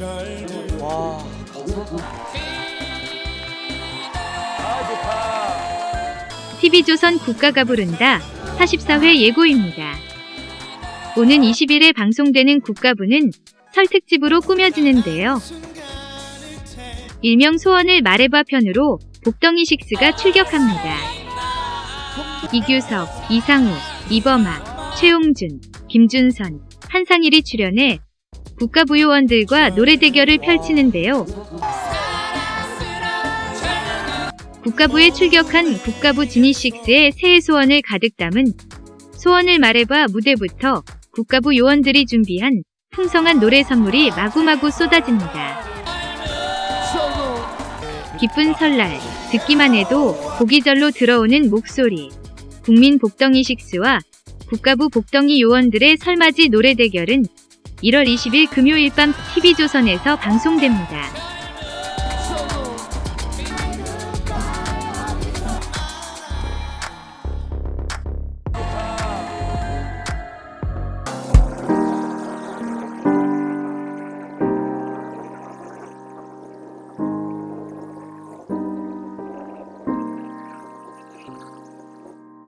와 TV조선 국가가 부른다 44회 예고입니다. 오는 20일에 방송되는 국가부는 설 특집으로 꾸며지는데요. 일명 소원을 말해봐 편으로 복덩이 식스가 출격합니다. 이규석, 이상우, 이범아, 최용준, 김준선, 한상일이 출연해 국가부 요원들과 노래 대결을 펼치는데요. 국가부에 출격한 국가부 지니식스의 새해 소원을 가득 담은 소원을 말해봐 무대부터 국가부 요원들이 준비한 풍성한 노래 선물이 마구마구 쏟아집니다. 기쁜 설날, 듣기만 해도 보기절로 들어오는 목소리. 국민 복덩이 식스와 국가부 복덩이 요원들의 설맞이 노래 대결은 1월 20일 금요일 밤 TV조선에서 방송됩니다.